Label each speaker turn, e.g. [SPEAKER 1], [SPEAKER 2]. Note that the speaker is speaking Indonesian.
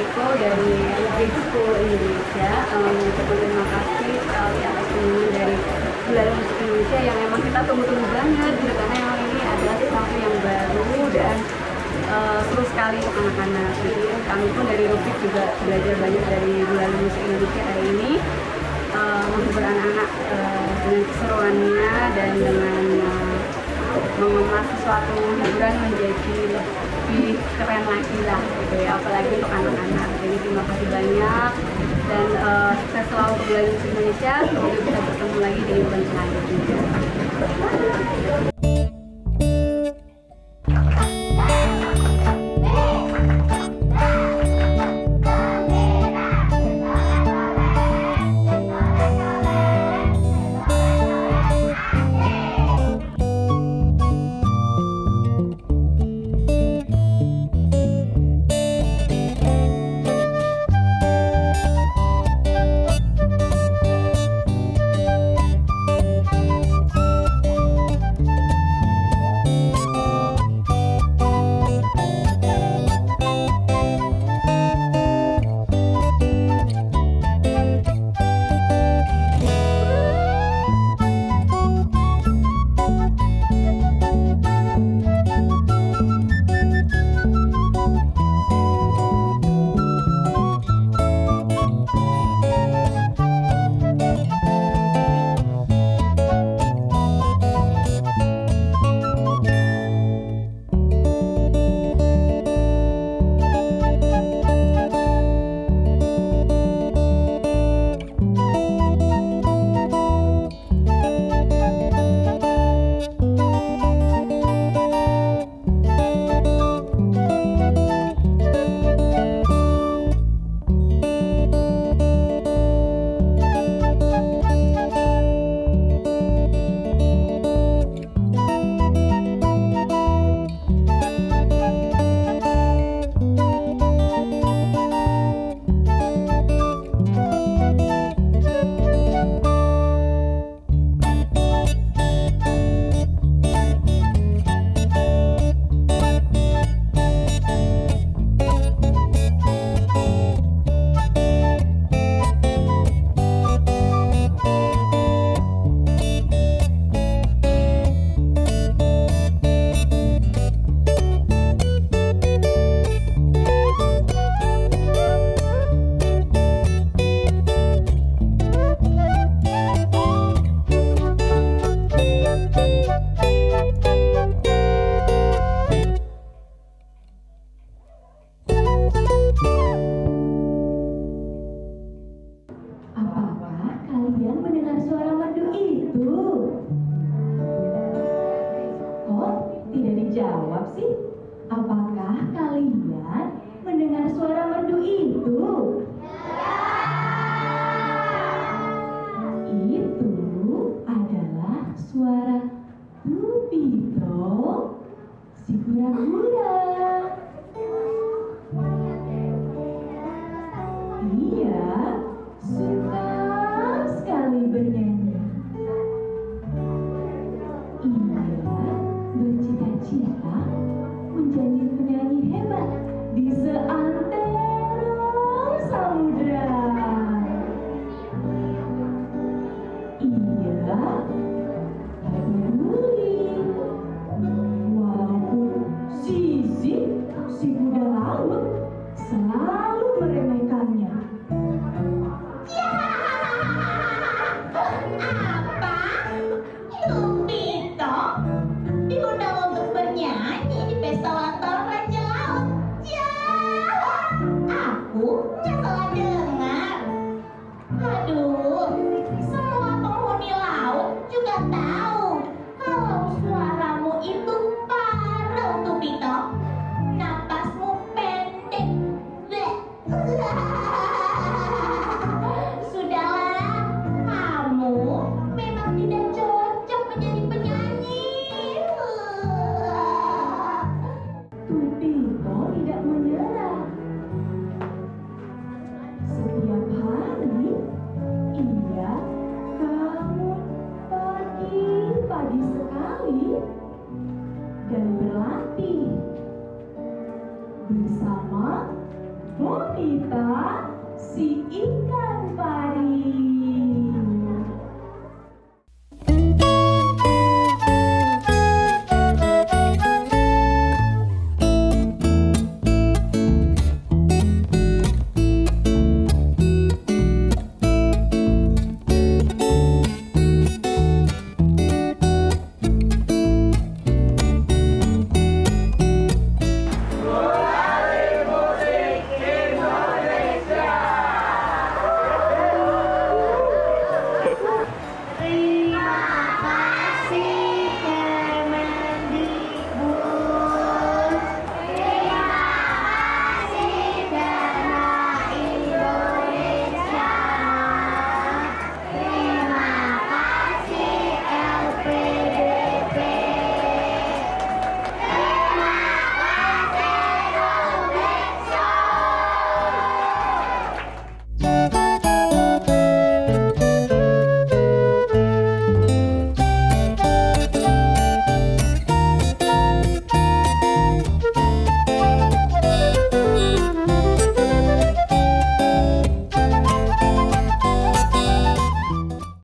[SPEAKER 1] Keko dari Big School Indonesia. Um, terima kasih sekali atas kunjungan dari Bulanan Musik Indonesia yang memang kita tunggu-tunggu banget gitu karena memang ini adalah sesuatu yang baru dan uh, seru sekali untuk anak-anak. Jadi kami pun dari Rubik juga belajar banyak dari Bulanan Musik Indonesia hari ini. Menghibur anak-anak uh, dengan keseruannya dan dengan uh, mengolah sesuatu hiburan menjadi lebih keren lagi lah gitu ya. Apalagi untuk anak-anak. Jadi terima kasih banyak. Dan uh, sukses selalu untuk belajar Indonesia. Semoga bisa bertemu lagi di event selanjutnya
[SPEAKER 2] mendengar suara merdu itu? Oh, tidak dijawab sih. Apakah kalian mendengar suara merdu itu? Itu adalah suara Tupito si kura-kura. Bersama
[SPEAKER 3] Bonita si ikan pari.